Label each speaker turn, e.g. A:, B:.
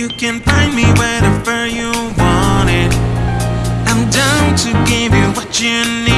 A: You can find me wherever you want it. I'm down to give you what you need.